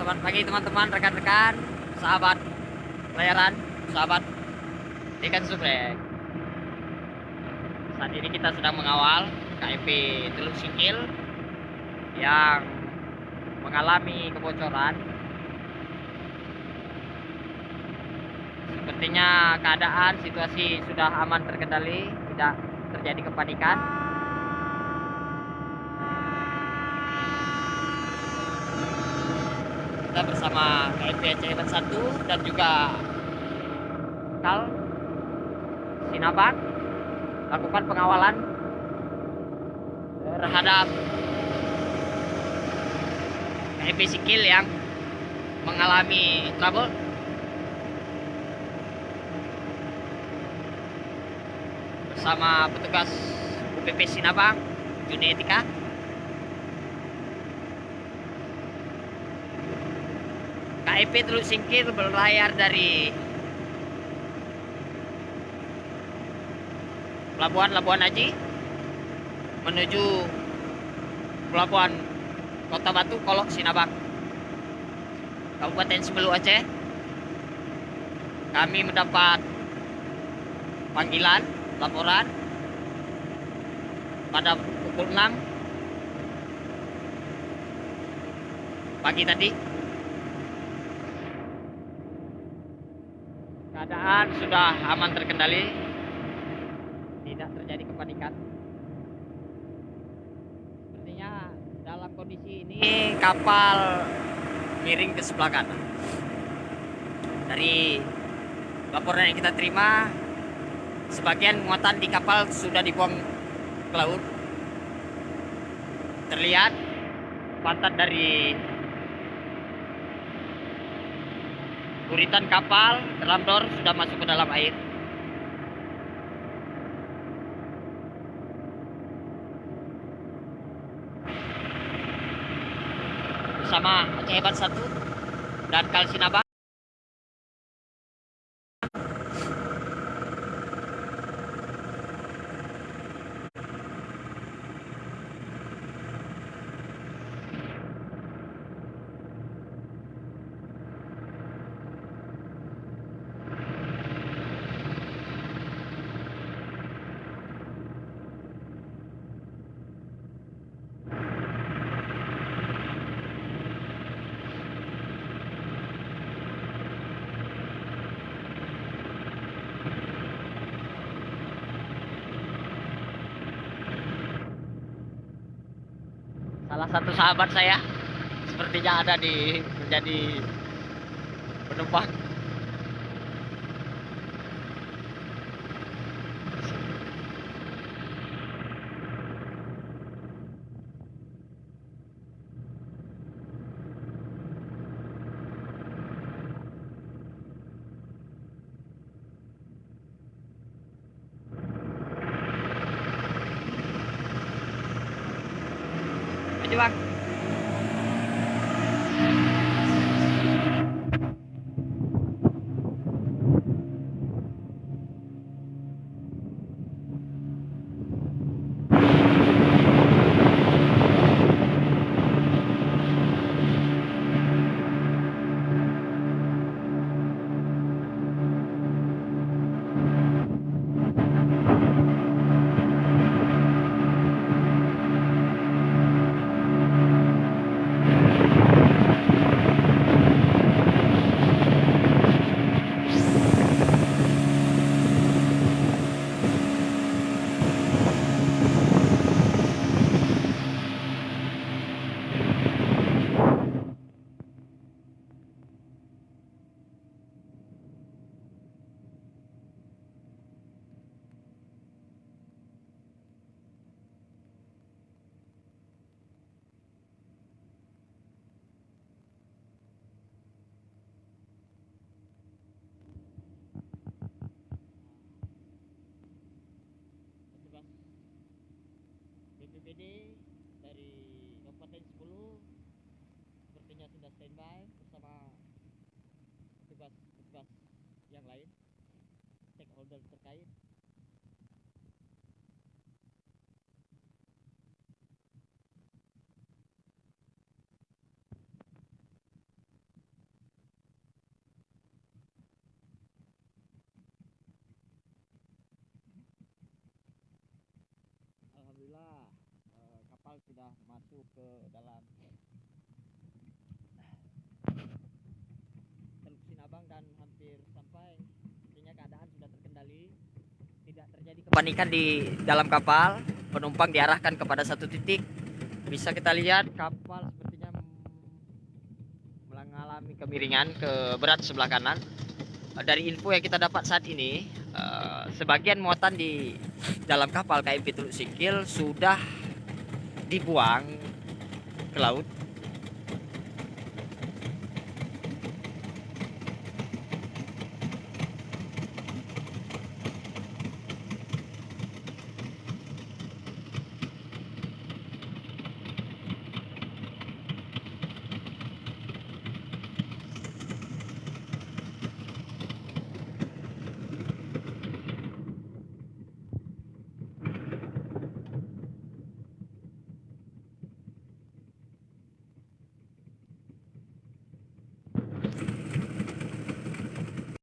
Selamat pagi teman-teman, rekan-rekan, sahabat pelayaran, sahabat ikan suplek. Saat ini kita sedang mengawal KMP Teluk Sikil yang mengalami kebocoran. Sepertinya keadaan situasi sudah aman terkendali, tidak terjadi kepanikan. Kita bersama KMP Aceh 1 dan juga Kal Sinabak lakukan pengawalan terhadap KMP Sikil yang mengalami trouble. Bersama petugas UPP Sinabang Juni Etika KIP Teluk Singkir berlayar dari Pelabuhan Labuan Haji menuju Pelabuhan Kota Batu Kolok Sinabang Kabupaten Sebelu Aceh. Kami mendapat panggilan laporan pada pukul 6 pagi tadi keadaan sudah aman terkendali. Tidak terjadi kepanikan. Sepertinya dalam kondisi ini kapal miring ke sebelah kanan. Dari laporan yang kita terima sebagian muatan di kapal sudah dibuang ke laut. Terlihat pantat dari Buritan kapal dalam dor sudah masuk ke dalam air. Bersama Aceh Hebat 1 dan Kalsinabang. Salah satu sahabat saya sepertinya ada di menjadi penumpang 对吧。Dari Kabupaten 10 sepertinya sudah standby bersama petugas-petugas yang lain stakeholder terkait sudah masuk ke dalam. Teluk Sinabang dan hampir sampai. Artinya keadaan sudah terkendali. Tidak terjadi kepanikan di dalam kapal. Penumpang diarahkan kepada satu titik. Bisa kita lihat kapal sepertinya mengalami kemiringan ke berat sebelah kanan. Dari info yang kita dapat saat ini eh, sebagian muatan di dalam kapal KMP Teluk Sikil sudah dibuang ke laut